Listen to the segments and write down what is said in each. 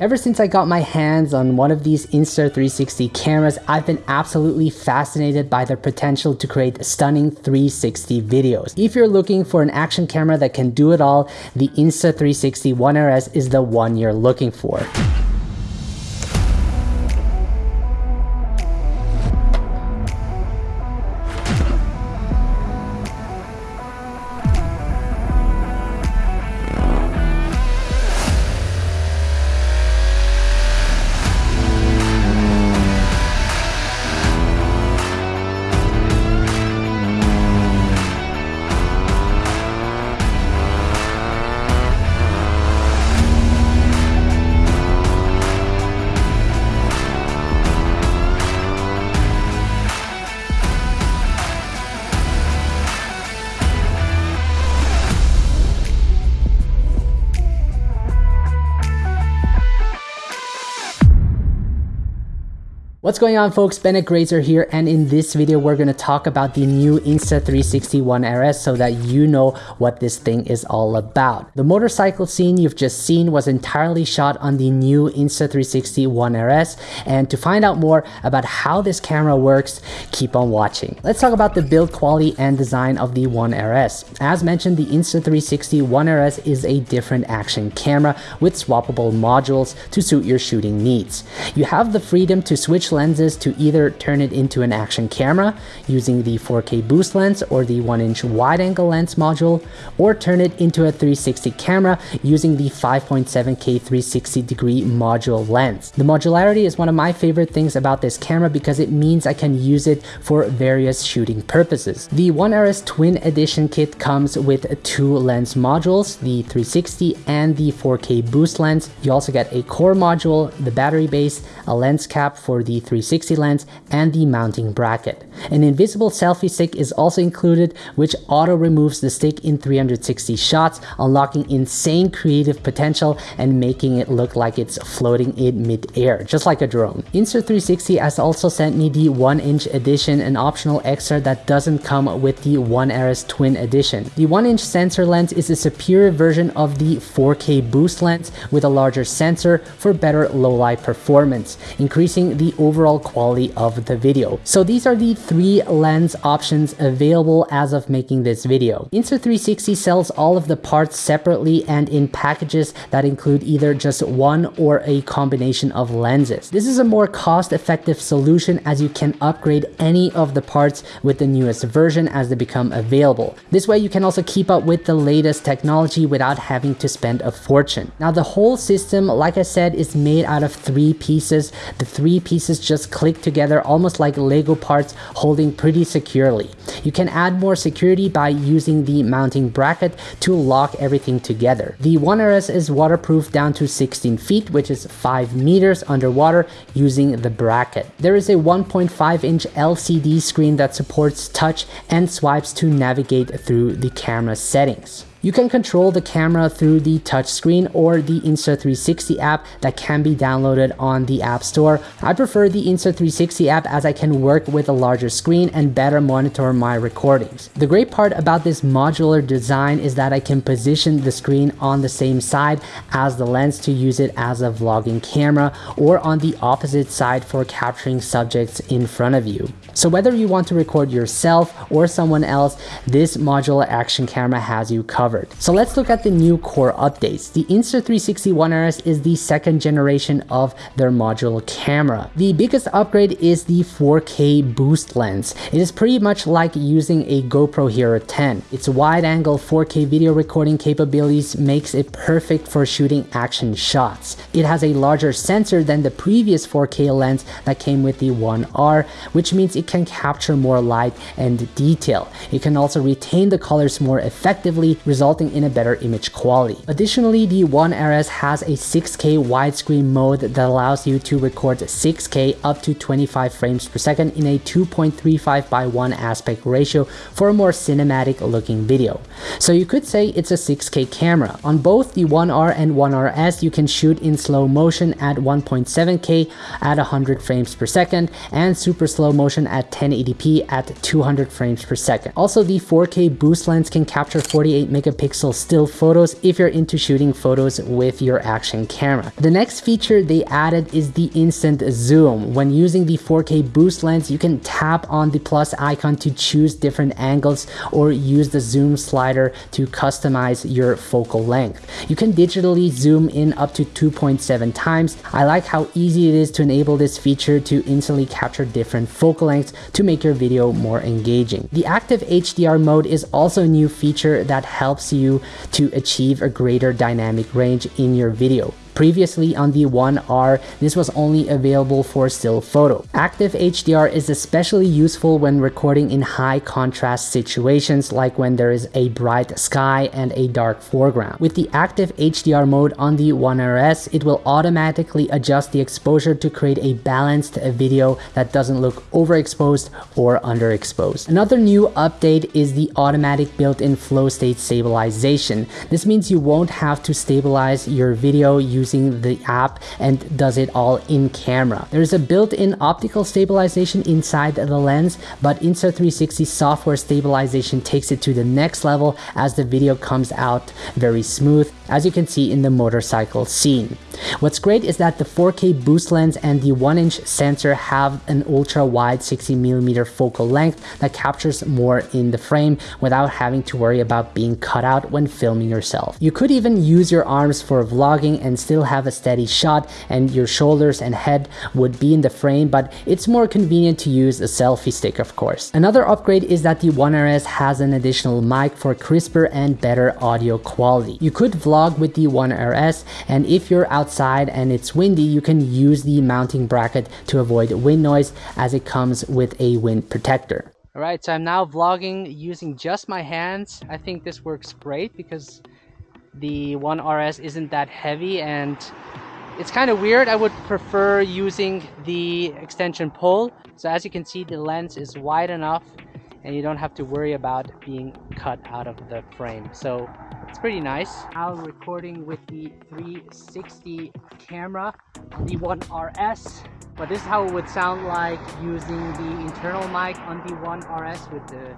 Ever since I got my hands on one of these Insta360 cameras, I've been absolutely fascinated by their potential to create stunning 360 videos. If you're looking for an action camera that can do it all, the Insta360 One RS is the one you're looking for. What's going on folks, Bennett Grazer here and in this video we're going to talk about the new Insta360 One RS so that you know what this thing is all about. The motorcycle scene you've just seen was entirely shot on the new Insta360 One RS and to find out more about how this camera works, keep on watching. Let's talk about the build quality and design of the One RS. As mentioned, the Insta360 One RS is a different action camera with swappable modules to suit your shooting needs. You have the freedom to switch lenses to either turn it into an action camera using the 4K boost lens or the 1 inch wide angle lens module, or turn it into a 360 camera using the 5.7K 360 degree module lens. The modularity is one of my favorite things about this camera because it means I can use it for various shooting purposes. The One RS Twin Edition kit comes with two lens modules, the 360 and the 4K boost lens. You also get a core module, the battery base, a lens cap for the 360 lens and the mounting bracket. An invisible selfie stick is also included which auto removes the stick in 360 shots, unlocking insane creative potential and making it look like it's floating in mid-air, just like a drone. Insta360 has also sent me the 1 inch edition, an optional extra that doesn't come with the One RS Twin Edition. The 1 inch sensor lens is a superior version of the 4K boost lens with a larger sensor for better low light performance, increasing the overall quality of the video. So these are the three lens options available as of making this video. Insta360 sells all of the parts separately and in packages that include either just one or a combination of lenses. This is a more cost-effective solution as you can upgrade any of the parts with the newest version as they become available. This way you can also keep up with the latest technology without having to spend a fortune. Now the whole system, like I said, is made out of three pieces. The three pieces just click together almost like Lego parts holding pretty securely. You can add more security by using the mounting bracket to lock everything together. The One RS is waterproof down to 16 feet, which is 5 meters underwater using the bracket. There is a 1.5 inch LCD screen that supports touch and swipes to navigate through the camera settings. You can control the camera through the touchscreen or the Insta360 app that can be downloaded on the App Store. I prefer the Insta360 app as I can work with a larger screen and better monitor my recordings. The great part about this modular design is that I can position the screen on the same side as the lens to use it as a vlogging camera or on the opposite side for capturing subjects in front of you. So whether you want to record yourself or someone else, this modular action camera has you covered covered. So let's look at the new core updates. The Insta360 One RS is the second generation of their modular camera. The biggest upgrade is the 4K boost lens. It is pretty much like using a GoPro Hero 10. Its wide angle 4K video recording capabilities makes it perfect for shooting action shots. It has a larger sensor than the previous 4K lens that came with the One R, which means it can capture more light and detail. It can also retain the colors more effectively, resulting in a better image quality. Additionally, the One RS has a 6K widescreen mode that allows you to record 6K up to 25 frames per second in a 2.35 by 1 aspect ratio for a more cinematic looking video. So you could say it's a 6K camera. On both the One R and One RS, you can shoot in slow motion at 1.7K at 100 frames per second and super slow motion at 1080p at 200 frames per second. Also, the 4K boost lens can capture 48 megapixels megapixel still photos if you're into shooting photos with your action camera. The next feature they added is the instant zoom. When using the 4K boost lens, you can tap on the plus icon to choose different angles or use the zoom slider to customize your focal length. You can digitally zoom in up to 2.7 times. I like how easy it is to enable this feature to instantly capture different focal lengths to make your video more engaging. The active HDR mode is also a new feature that helps you to achieve a greater dynamic range in your video. Previously on the One R, this was only available for still photo. Active HDR is especially useful when recording in high contrast situations like when there is a bright sky and a dark foreground. With the active HDR mode on the One RS, it will automatically adjust the exposure to create a balanced video that doesn't look overexposed or underexposed. Another new update is the automatic built-in flow state stabilization. This means you won't have to stabilize your video using the app and does it all in camera. There's a built-in optical stabilization inside the lens, but Insta360 software stabilization takes it to the next level as the video comes out very smooth, as you can see in the motorcycle scene. What's great is that the 4K boost lens and the 1-inch sensor have an ultra-wide 60mm focal length that captures more in the frame without having to worry about being cut out when filming yourself. You could even use your arms for vlogging and still have a steady shot and your shoulders and head would be in the frame, but it's more convenient to use a selfie stick of course. Another upgrade is that the One RS has an additional mic for crisper and better audio quality. You could vlog with the One RS and if you're outside and it's windy, you can use the mounting bracket to avoid wind noise as it comes with a wind protector. Alright, so I'm now vlogging using just my hands. I think this works great because the One RS isn't that heavy and it's kind of weird. I would prefer using the extension pole. So as you can see, the lens is wide enough and you don't have to worry about being cut out of the frame. So it's pretty nice. Now recording with the 360 camera on the One RS. But this is how it would sound like using the internal mic on the One RS with the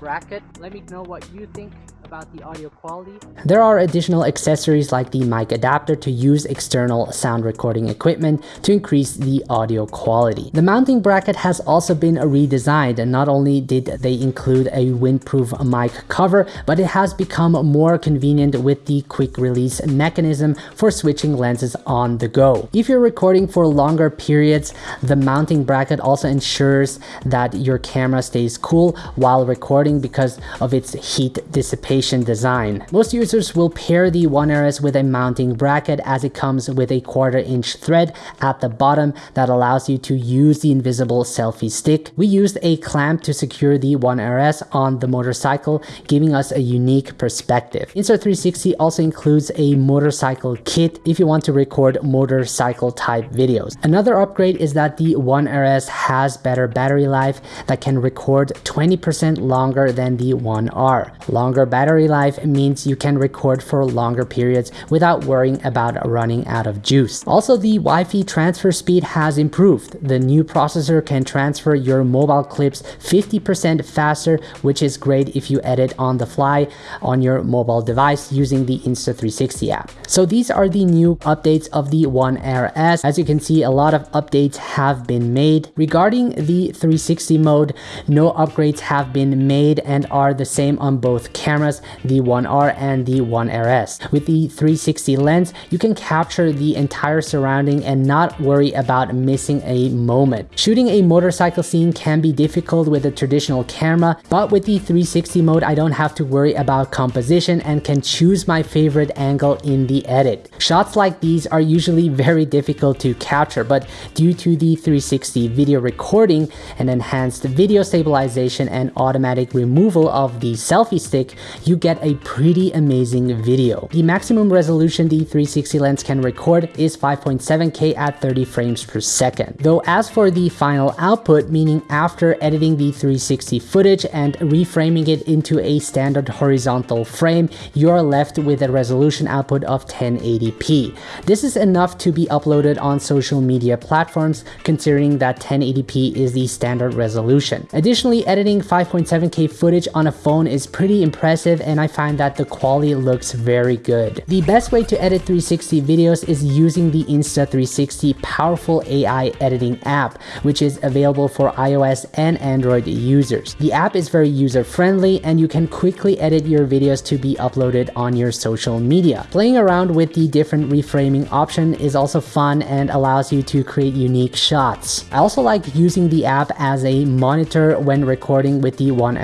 bracket. Let me know what you think about the audio quality. There are additional accessories like the mic adapter to use external sound recording equipment to increase the audio quality. The mounting bracket has also been redesigned and not only did they include a windproof mic cover, but it has become more convenient with the quick release mechanism for switching lenses on the go. If you're recording for longer periods, the mounting bracket also ensures that your camera stays cool while recording because of its heat dissipation design. Most users will pair the One RS with a mounting bracket as it comes with a quarter inch thread at the bottom that allows you to use the invisible selfie stick. We used a clamp to secure the One RS on the motorcycle, giving us a unique perspective. Insta360 also includes a motorcycle kit if you want to record motorcycle type videos. Another upgrade is that the One RS has better battery life that can record 20% longer than the One R. Longer battery life means you can record for longer periods without worrying about running out of juice. Also, the Wi-Fi transfer speed has improved. The new processor can transfer your mobile clips 50% faster, which is great if you edit on the fly on your mobile device using the Insta360 app. So these are the new updates of the One RS. As you can see, a lot of updates have been made. Regarding the 360 mode, no upgrades have been made and are the same on both cameras the One R and the One RS. With the 360 lens, you can capture the entire surrounding and not worry about missing a moment. Shooting a motorcycle scene can be difficult with a traditional camera, but with the 360 mode, I don't have to worry about composition and can choose my favorite angle in the edit. Shots like these are usually very difficult to capture, but due to the 360 video recording and enhanced video stabilization and automatic removal of the selfie stick, you get a pretty amazing video. The maximum resolution the 360 lens can record is 5.7K at 30 frames per second. Though as for the final output, meaning after editing the 360 footage and reframing it into a standard horizontal frame, you are left with a resolution output of 1080p. This is enough to be uploaded on social media platforms considering that 1080p is the standard resolution. Additionally, editing 5.7K 4K footage on a phone is pretty impressive and I find that the quality looks very good. The best way to edit 360 videos is using the Insta360 powerful AI editing app, which is available for iOS and Android users. The app is very user friendly and you can quickly edit your videos to be uploaded on your social media. Playing around with the different reframing option is also fun and allows you to create unique shots. I also like using the app as a monitor when recording with the One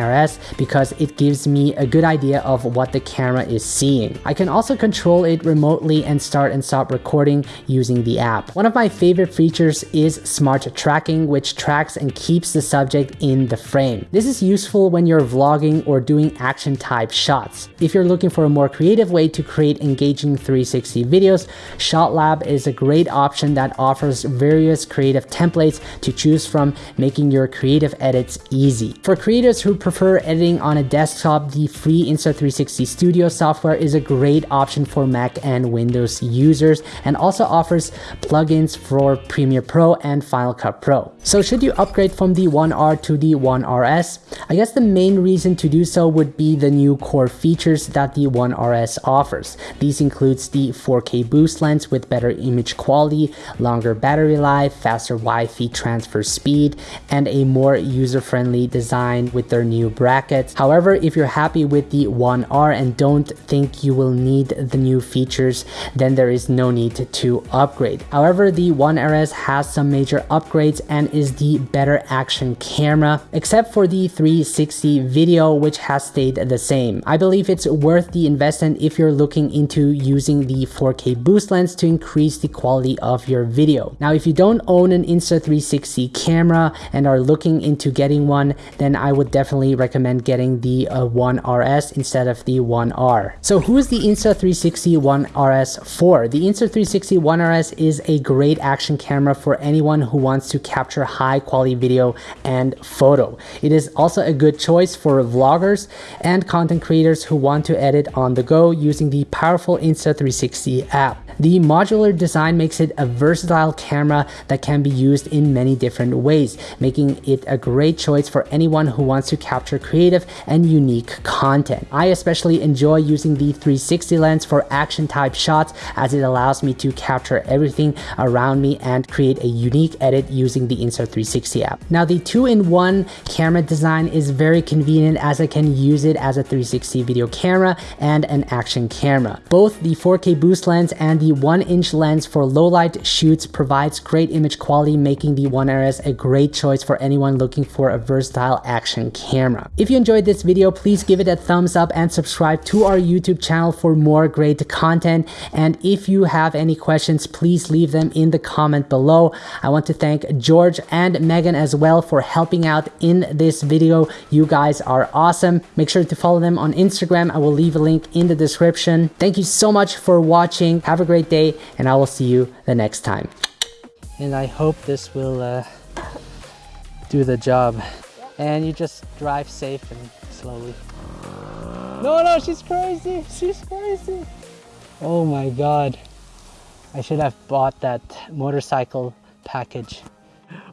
Because it gives me a good idea of what the camera is seeing. I can also control it remotely and start and stop recording using the app. One of my favorite features is smart tracking which tracks and keeps the subject in the frame. This is useful when you're vlogging or doing action type shots. If you're looking for a more creative way to create engaging 360 videos, ShotLab is a great option that offers various creative templates to choose from, making your creative edits easy. For creators who prefer editing on a desktop, the free Insta360 Studio software is a great option for Mac and Windows users and also offers plugins for Premiere Pro and Final Cut Pro. So should you upgrade from the One R to the One RS? I guess the main reason to do so would be the new core features that the One RS offers. These includes the 4K boost lens with better image quality, longer battery life, faster Wi-Fi transfer speed, and a more user-friendly design with their new brackets. However, if you're happy with the One R and don't think you will need the new features, then there is no need to upgrade. However, the One RS has some major upgrades and is the better action camera, except for the 360 video, which has stayed the same. I believe it's worth the investment if you're looking into using the 4K boost lens to increase the quality of your video. Now, if you don't own an Insta360 camera and are looking into getting one, then I would definitely recommend getting the uh, One RS instead of the One R. So who is the Insta360 One RS for? The Insta360 One RS is a great action camera for anyone who wants to capture high quality video and photo. It is also a good choice for vloggers and content creators who want to edit on the go using the powerful Insta360 app. The modular design makes it a versatile camera that can be used in many different ways, making it a great choice for anyone who wants to capture creative and unique content. I especially enjoy using the 360 lens for action type shots as it allows me to capture everything around me and create a unique edit using the Insta360 app. Now the two-in-one camera design is very convenient as I can use it as a 360 video camera and an action camera. Both the 4K boost lens and the 1-inch lens for low light shoots provides great image quality making the One RS a great choice for anyone looking for a versatile action camera. If you enjoyed this video, please give it a thumbs up and subscribe to our YouTube channel for more great content. And if you have any questions, please leave them in the comment below. I want to thank George and Megan as well for helping out in this video. You guys are awesome. Make sure to follow them on Instagram. I will leave a link in the description. Thank you so much for watching. Have a great day and I will see you the next time. And I hope this will uh, do the job. And you just drive safe and slowly. No, no, she's crazy. She's crazy. Oh my God. I should have bought that motorcycle package.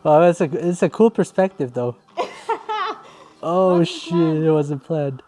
Well, it's a, it's a cool perspective though. oh shit, it wasn't planned.